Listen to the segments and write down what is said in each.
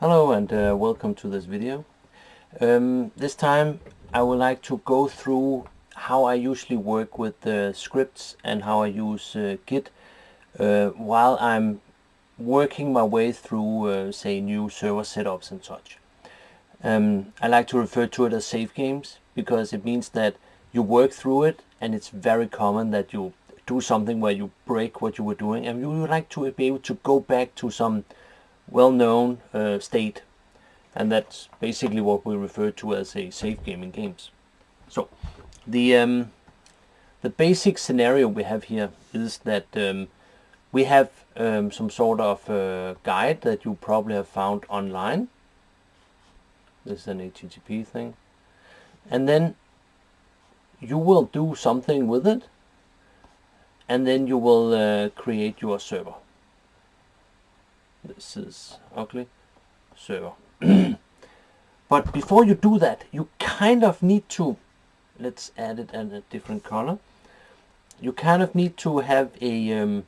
Hello and uh, welcome to this video. Um, this time I would like to go through how I usually work with the scripts and how I use uh, Git uh, while I'm working my way through uh, say new server setups and such. Um, I like to refer to it as save games because it means that you work through it and it's very common that you do something where you break what you were doing and you would like to be able to go back to some well-known uh, state and that's basically what we refer to as a safe game in games. So the um, the basic scenario we have here is that um, we have um, some sort of uh, guide that you probably have found online. This is an HTTP thing. And then you will do something with it and then you will uh, create your server this is ugly. Server but before you do that you kind of need to let's add it in a different color. You kind of need to have a um,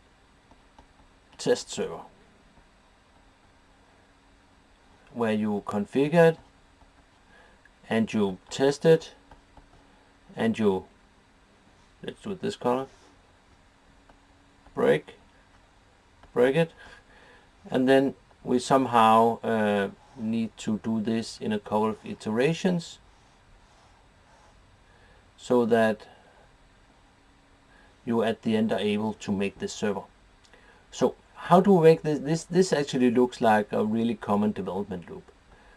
test server where you configure it and you test it and you let's do it this color. Break break it and then we somehow uh, need to do this in a couple of iterations so that you at the end are able to make this server. So how do we make this? This, this actually looks like a really common development loop.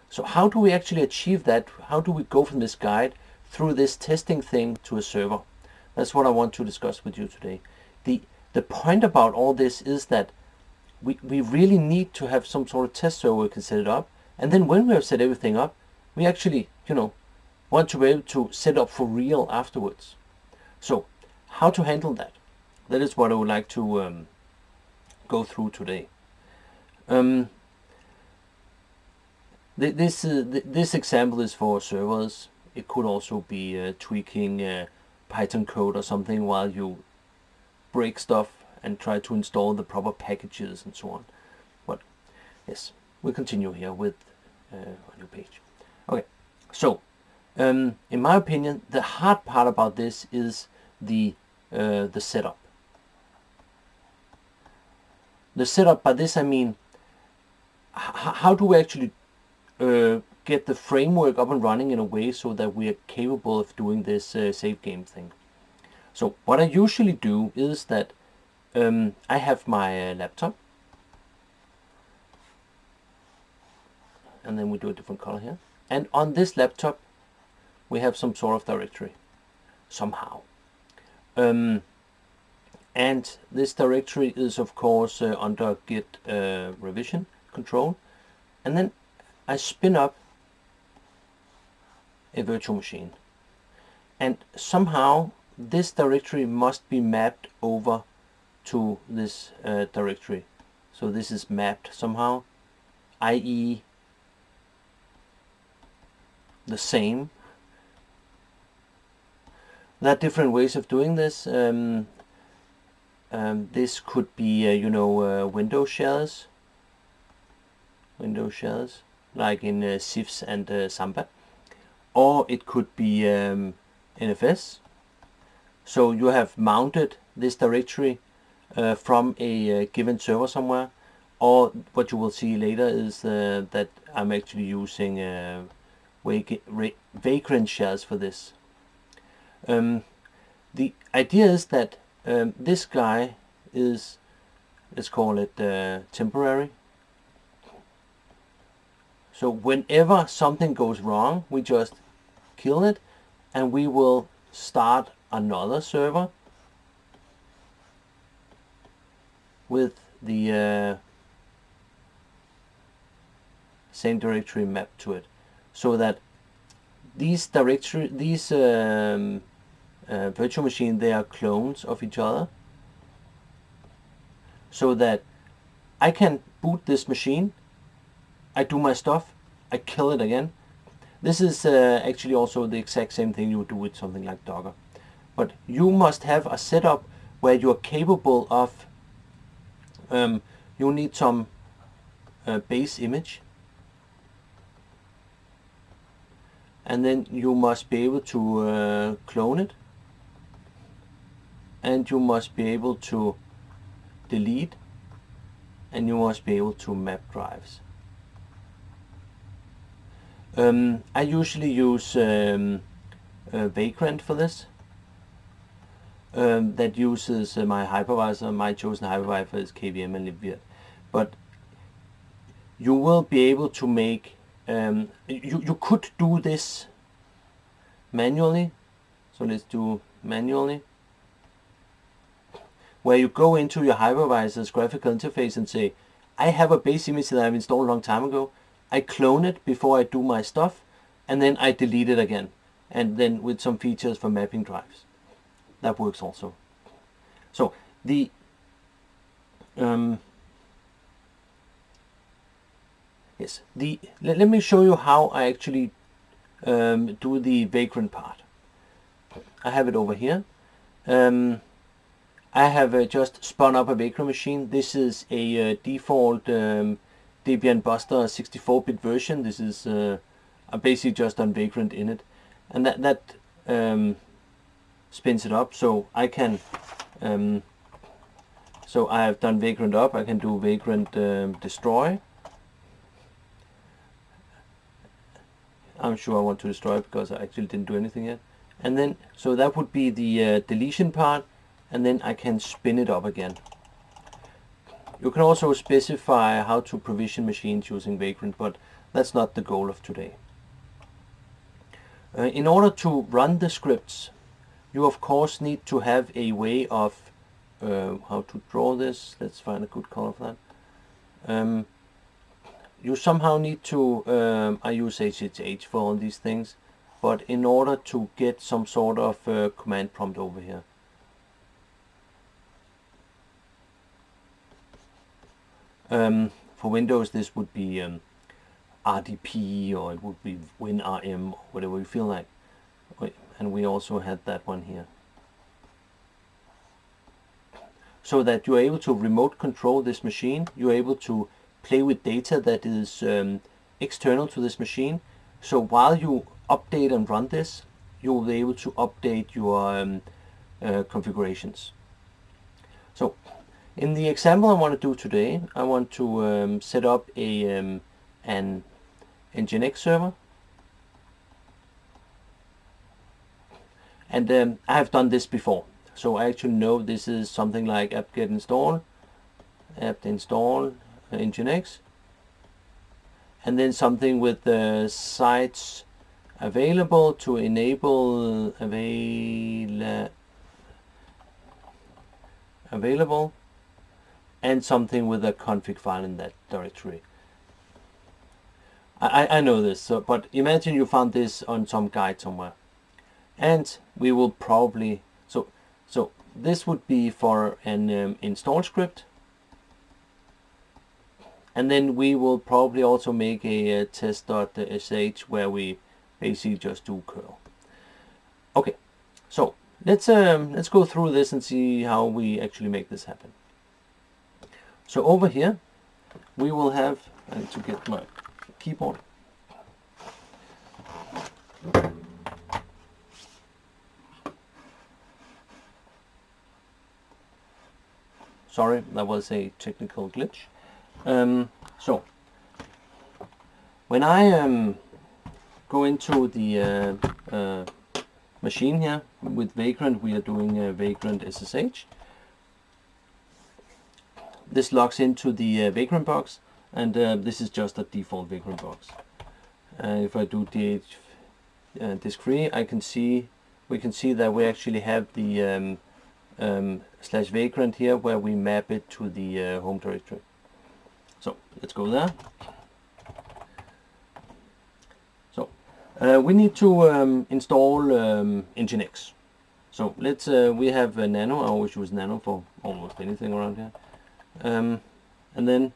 So how do we actually achieve that? How do we go from this guide through this testing thing to a server? That's what I want to discuss with you today. The, the point about all this is that we, we really need to have some sort of test server we can set it up. And then when we have set everything up, we actually, you know, want to be able to set up for real afterwards. So how to handle that? That is what I would like to um, go through today. Um, th this, uh, th this example is for servers. It could also be uh, tweaking uh, Python code or something while you break stuff and try to install the proper packages and so on. But yes, we continue here with uh, a new page. Okay, so um, in my opinion, the hard part about this is the uh, the setup. The setup, by this I mean, how do we actually uh, get the framework up and running in a way so that we are capable of doing this uh, save game thing. So what I usually do is that um, I have my uh, laptop. And then we do a different color here. And on this laptop we have some sort of directory. Somehow. Um, and this directory is of course uh, under git uh, revision control. And then I spin up a virtual machine. And somehow this directory must be mapped over to this uh, directory. So this is mapped somehow, i.e. the same. There are different ways of doing this. Um, um, this could be, uh, you know, uh, Windows shells. window shells, like in uh, CIFS and uh, Samba. Or it could be um, NFS. So you have mounted this directory uh, from a uh, given server somewhere or what you will see later is uh, that I'm actually using uh, Vagrant shells for this. Um, the idea is that um, this guy is, let's call it uh, temporary. So whenever something goes wrong, we just kill it and we will start another server with the uh, same directory mapped to it. So that these directory these um, uh, virtual machine they are clones of each other. So that I can boot this machine. I do my stuff. I kill it again. This is uh, actually also the exact same thing you would do with something like Docker. But you must have a setup where you are capable of um, you'll need some uh, base image. And then you must be able to uh, clone it. And you must be able to delete. And you must be able to map drives. Um, I usually use um, uh, Vagrant for this. Um, that uses uh, my hypervisor. My chosen hypervisor is KVM and libvirt. But you will be able to make, um, you, you could do this manually. So let's do manually. Where you go into your hypervisor's graphical interface and say, I have a base image that I've installed a long time ago. I clone it before I do my stuff and then I delete it again and then with some features for mapping drives that works also. So the um, yes the let, let me show you how I actually um, do the vagrant part. I have it over here. Um, I have uh, just spun up a vagrant machine. This is a uh, default um, Debian Buster 64-bit version. This is uh, basically just on Vagrant init, and that that um, spins it up. So I can, um, so I have done Vagrant up. I can do Vagrant um, destroy. I'm sure I want to destroy it because I actually didn't do anything yet. And then, so that would be the uh, deletion part, and then I can spin it up again. You can also specify how to provision machines using Vagrant, but that's not the goal of today. Uh, in order to run the scripts, you of course need to have a way of uh, how to draw this. Let's find a good color for that. Um, you somehow need to, um, I use SSH for all these things, but in order to get some sort of uh, command prompt over here. Um, for Windows, this would be um, RDP or it would be WinRM, whatever you feel like. And we also had that one here. So that you're able to remote control this machine, you're able to play with data that is um, external to this machine. So while you update and run this, you'll be able to update your um, uh, configurations. So in the example I want to do today, I want to um, set up a um, an Nginx server. And um, I have done this before. So I actually know this is something like apt-get install, apt install uh, Nginx. And then something with the sites available to enable avail available and something with a config file in that directory. I, I know this, so, but imagine you found this on some guide somewhere. And we will probably, so, so this would be for an um, install script. And then we will probably also make a, a test.sh where we basically just do curl. Okay, so let's um, let's go through this and see how we actually make this happen. So over here, we will have, I need to get my keyboard. Sorry, that was a technical glitch. Um, so, when I um, go into the uh, uh, machine here with Vagrant, we are doing a Vagrant SSH this logs into the uh, Vagrant box and uh, this is just a default Vagrant box. Uh, if I do df uh, disk free I can see we can see that we actually have the um, um, slash vagrant here where we map it to the uh, home directory. So let's go there. So uh, we need to um, install um, Nginx. So let's uh, we have Nano. I always use Nano for almost anything around here um, and then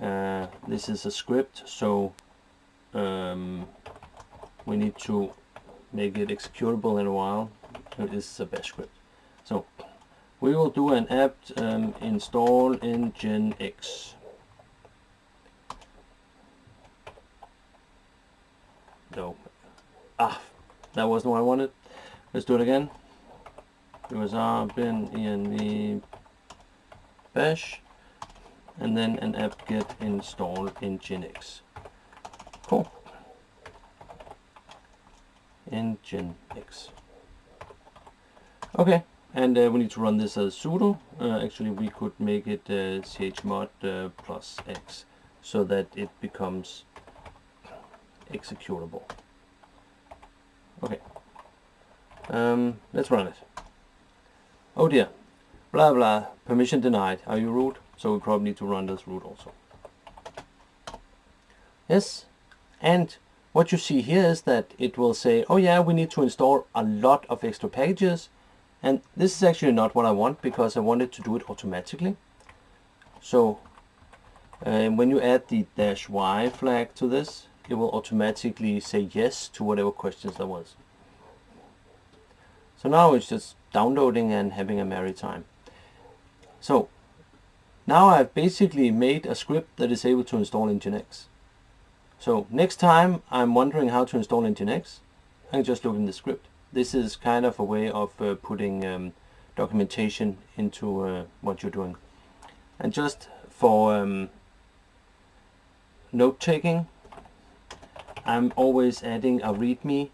uh, this is a script so um, we need to make it executable in a while this is a bash script we will do an apt um, install nginx no ah, that wasn't what I wanted. Let's do it again. It was R bin env bash and then an apt-get install nginx. Cool. nginx. Okay, and uh, we need to run this as sudo. Uh, actually, we could make it uh, chmod uh, plus x so that it becomes executable. Okay, um, let's run it. Oh dear, blah blah, permission denied. Are you root? So we probably need to run this root also. Yes, and what you see here is that it will say, oh yeah, we need to install a lot of extra packages. And this is actually not what I want because I wanted to do it automatically. So um, when you add the dash y flag to this, it will automatically say yes to whatever questions there was. So now it's just downloading and having a merry time. So now I've basically made a script that is able to install Nginx. So next time I'm wondering how to install Nginx, I can just look in the script. This is kind of a way of uh, putting um, documentation into uh, what you're doing. And just for um, note taking, I'm always adding a readme.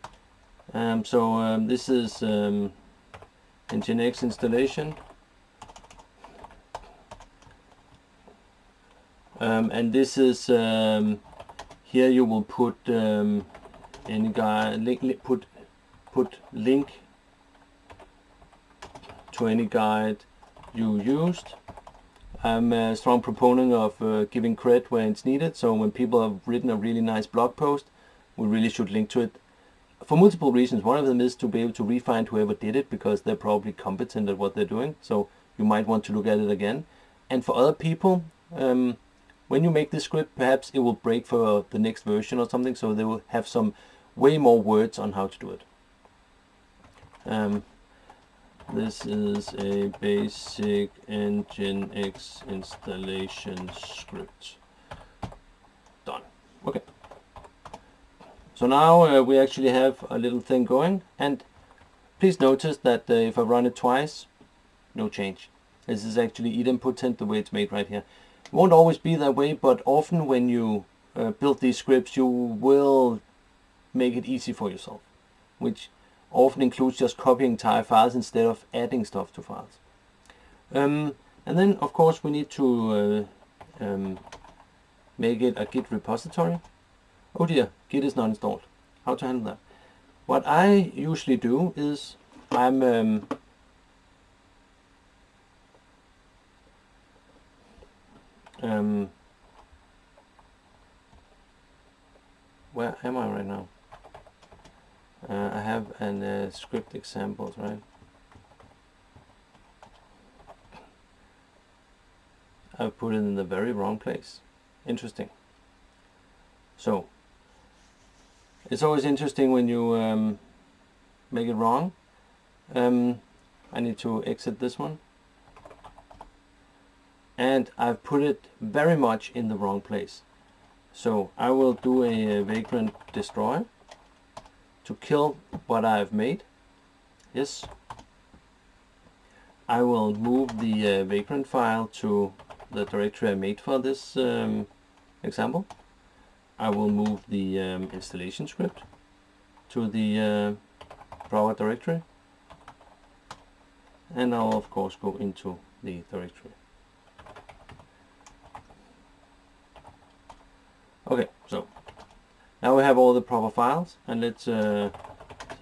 Um, so um, this is um, Nginx installation. Um, and this is um, here you will put um, any guy put put link to any guide you used. I'm a strong proponent of uh, giving credit where it's needed. So when people have written a really nice blog post, we really should link to it for multiple reasons. One of them is to be able to refine whoever did it because they're probably competent at what they're doing. So you might want to look at it again. And for other people, um, when you make this script, perhaps it will break for the next version or something. So they will have some way more words on how to do it. Um, this is a basic Nginx installation script. Done. Okay. So now uh, we actually have a little thing going and please notice that uh, if I run it twice, no change. This is actually idempotent the way it's made right here. It won't always be that way, but often when you uh, build these scripts, you will make it easy for yourself, which often includes just copying entire files instead of adding stuff to files. Um, and then, of course, we need to uh, um, make it a Git repository. Oh dear, Git is not installed. How to handle that? What I usually do is I'm um, um, where am I right now? Uh, I have an uh, script examples, right? I've put it in the very wrong place. Interesting. So, it's always interesting when you um, make it wrong. Um, I need to exit this one. And I've put it very much in the wrong place. So I will do a, a vagrant destroy to kill what I've made. Yes. I will move the uh, vagrant file to the directory I made for this um, example. I will move the um, installation script to the uh, directory and I'll of course go into the directory. Okay, so now we have all the proper files and let's uh,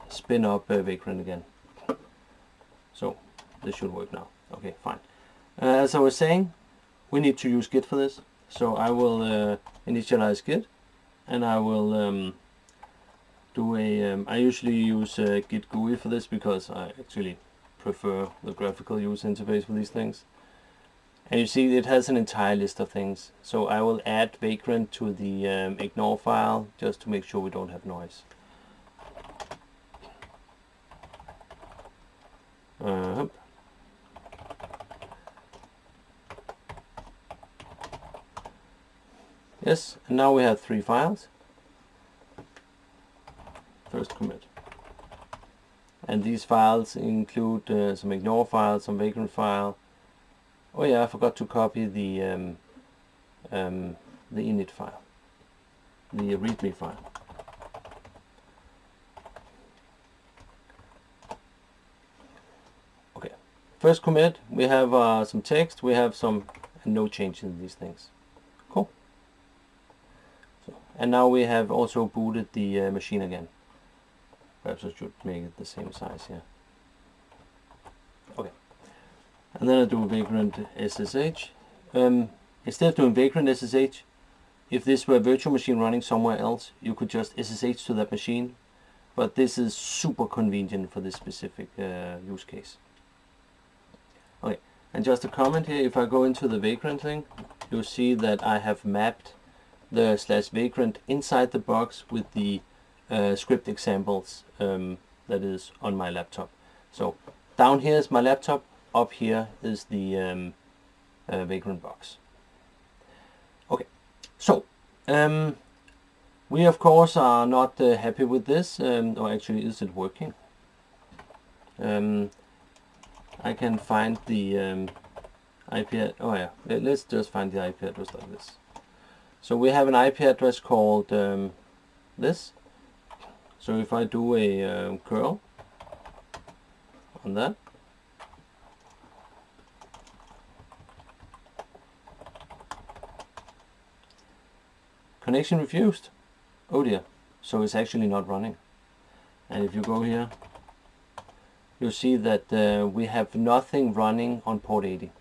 spin up uh, Vagrant again. So this should work now. Okay, fine. Uh, as I was saying, we need to use Git for this. So I will uh, initialize Git and I will um, do a. Um, I usually use uh, Git GUI for this because I actually prefer the graphical user interface for these things. And you see it has an entire list of things. So I will add Vagrant to the um, ignore file just to make sure we don't have noise. Uh, yes, and now we have three files. first commit. And these files include uh, some ignore file, some vagrant file. Oh yeah, I forgot to copy the um, um, the init file, the readme file. Okay, first commit, we have uh, some text, we have some no change in these things. Cool. So, and now we have also booted the uh, machine again. Perhaps I should make it the same size here. Okay. And then I do a vagrant SSH. Um, instead of doing vagrant SSH, if this were a virtual machine running somewhere else, you could just SSH to that machine. But this is super convenient for this specific uh, use case. Okay, and just a comment here, if I go into the vagrant thing, you'll see that I have mapped the slash vagrant inside the box with the uh, script examples um, that is on my laptop. So down here is my laptop, up here is the um, uh, vagrant box. Okay, so um, we of course are not uh, happy with this, um, or actually is it working? Um, I can find the um, IP, oh yeah, let's just find the IP address like this. So we have an IP address called um, this. So if I do a um, curl on that, connection refused. Oh dear, so it's actually not running. And if you go here, you'll see that uh, we have nothing running on port 80.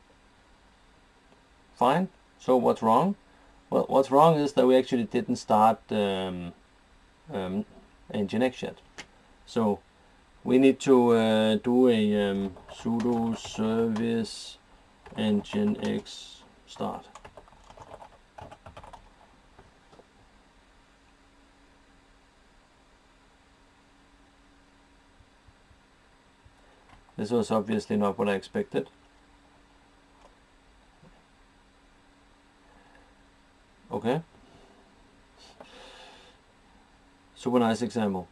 Fine, so what's wrong? Well, what's wrong is that we actually didn't start um, um, Nginx yet. So we need to uh, do a um, sudo service nginx start. This was obviously not what I expected. Okay. Super nice example.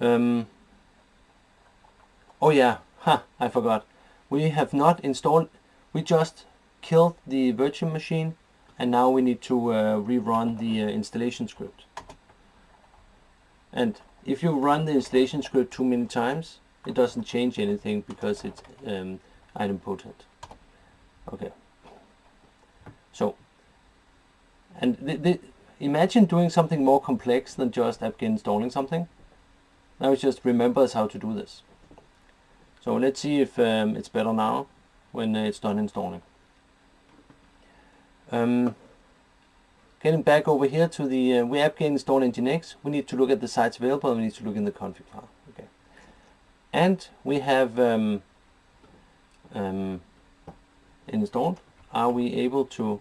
Um, oh yeah, huh, I forgot. We have not installed, we just killed the virtual machine and now we need to uh, rerun the uh, installation script. And if you run the installation script too many times, it doesn't change anything because it's um, idempotent. Okay. So, and the, the, imagine doing something more complex than just apt installing something. Now it just remembers how to do this. So let's see if um, it's better now when it's done installing. Um, getting back over here to the uh, we apt install nginx, we need to look at the sites available and we need to look in the config file and we have um, um, installed. Are we able to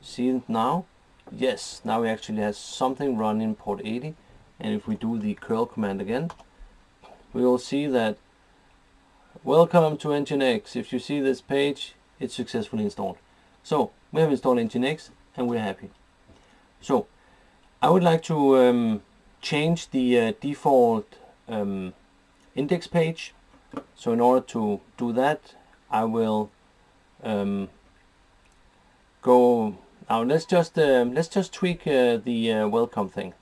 see it now? Yes, now we actually have something running port 80 and if we do the curl command again we will see that welcome to Nginx. If you see this page it's successfully installed. So we have installed Nginx and we're happy. So I would like to um, change the uh, default um, index page. So in order to do that, I will um, go now. Let's just uh, let's just tweak uh, the uh, welcome thing.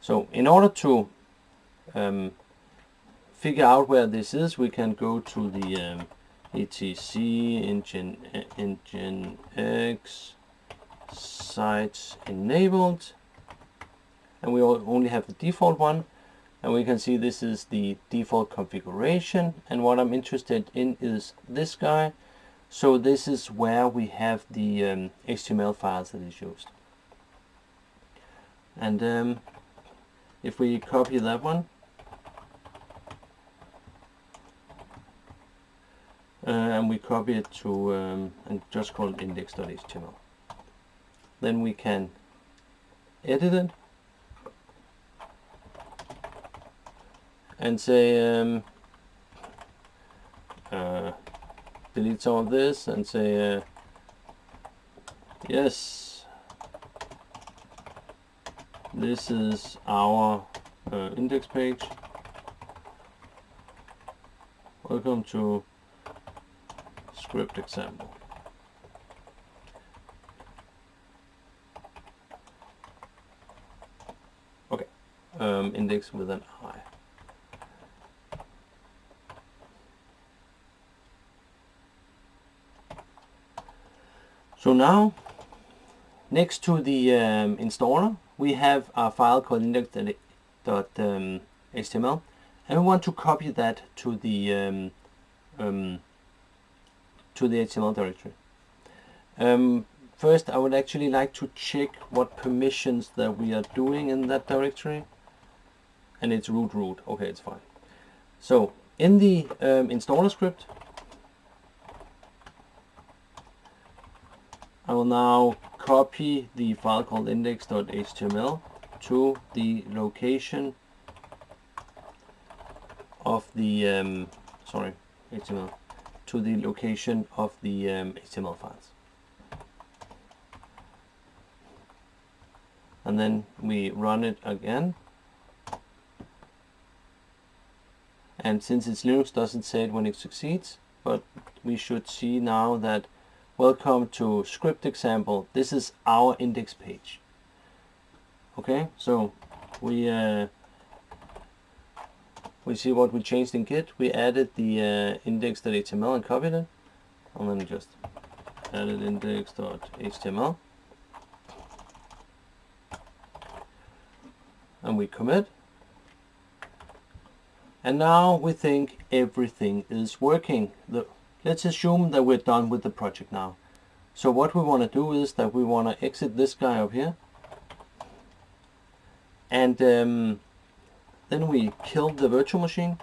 So in order to um, figure out where this is, we can go to the um, etc engine engine x sites enabled, and we only have the default one and we can see this is the default configuration. And what I'm interested in is this guy. So this is where we have the um, HTML files that is used. And um, if we copy that one. Uh, and we copy it to um, and just call it index.html then we can edit it and say um, uh, delete some of this and say uh, yes this is our uh, index page. Welcome to script example. Okay, um, index with an I. So now, next to the um, installer, we have a file called index.html, um, and we want to copy that to the um, um, to the HTML directory. Um, first, I would actually like to check what permissions that we are doing in that directory, and it's root root. Okay, it's fine. So in the um, installer script, I will now copy the file called index.html to the location of the um, sorry HTML to the location of the um, HTML files. And then we run it again. And since it's Linux doesn't say it when it succeeds but we should see now that Welcome to script example. This is our index page. Okay, so we uh, we see what we changed in Git. We added the uh, index.html and copied it. And then just added index.html. And we commit. And now we think everything is working. The Let's assume that we're done with the project now. So what we want to do is that we want to exit this guy up here. And um, then we kill the virtual machine.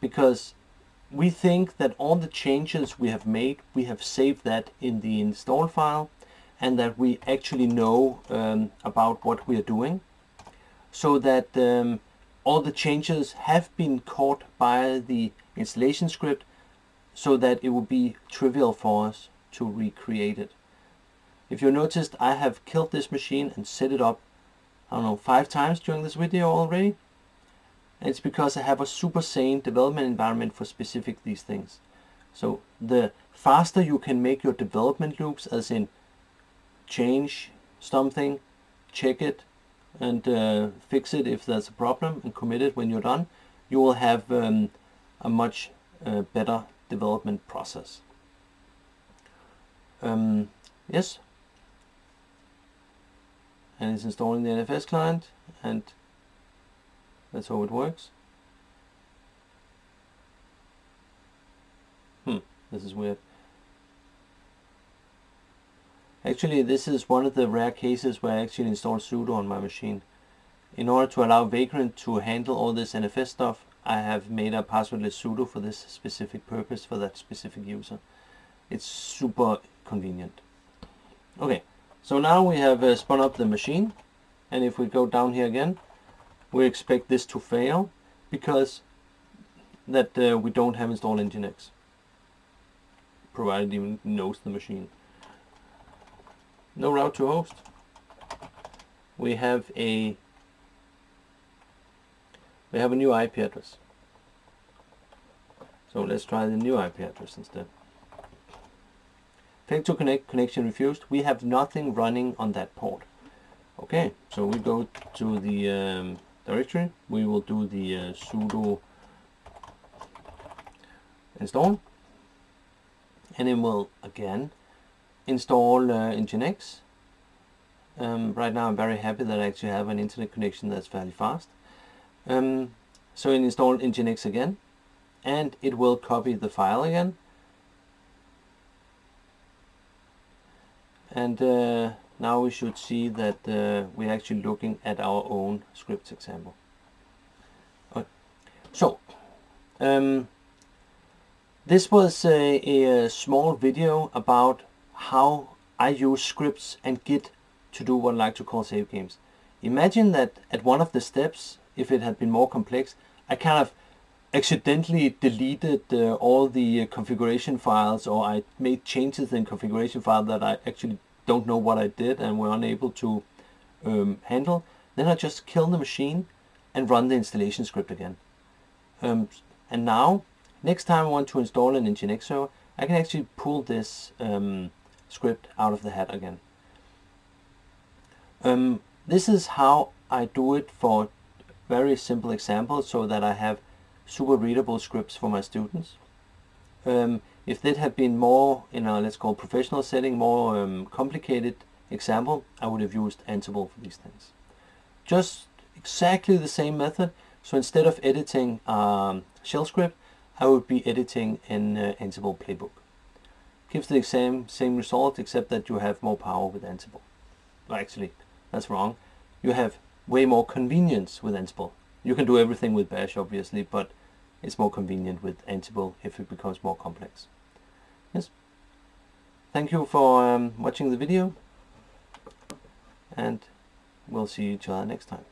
Because we think that all the changes we have made, we have saved that in the install file and that we actually know um, about what we are doing. So that um, all the changes have been caught by the installation script so that it would be trivial for us to recreate it. If you noticed, I have killed this machine and set it up, I don't know, five times during this video already. And it's because I have a super sane development environment for specific these things. So the faster you can make your development loops, as in change something, check it, and uh, fix it if there's a problem and commit it when you're done, you will have um, a much uh, better development process. Um, yes, and it's installing the NFS client and that's how it works. Hmm, this is weird. Actually, this is one of the rare cases where I actually installed sudo on my machine. In order to allow Vagrant to handle all this NFS stuff, I have made a passwordless sudo for this specific purpose for that specific user. It's super convenient. Okay, so now we have uh, spun up the machine, and if we go down here again, we expect this to fail because that uh, we don't have installed Nginx, provided it even knows the machine no route to host. We have a we have a new IP address. So let's try the new IP address instead. Failed to connect, connection refused. We have nothing running on that port. Okay, so we go to the um, directory. We will do the uh, sudo install. And it will again install uh, Nginx. Um, right now I'm very happy that I actually have an internet connection that's fairly fast. Um, so I install Nginx again and it will copy the file again. And uh, now we should see that uh, we're actually looking at our own scripts example. Okay. So, um, this was a, a small video about how I use scripts and Git to do what I like to call save games. Imagine that at one of the steps, if it had been more complex, I kind of accidentally deleted uh, all the uh, configuration files or I made changes in configuration file that I actually don't know what I did and were unable to um, handle, then I just kill the machine and run the installation script again. Um, and now, next time I want to install an Nginx server, I can actually pull this um, script out of the hat again. Um, this is how I do it for very simple examples so that I have super readable scripts for my students. Um, if that had been more in a let's call professional setting, more um, complicated example, I would have used Ansible for these things. Just exactly the same method. So instead of editing um, shell script, I would be editing an uh, Ansible playbook. Gives the same same result except that you have more power with Ansible. Well, actually, that's wrong. You have way more convenience with Ansible. You can do everything with Bash, obviously, but it's more convenient with Ansible if it becomes more complex. Yes. Thank you for um, watching the video, and we'll see each other next time.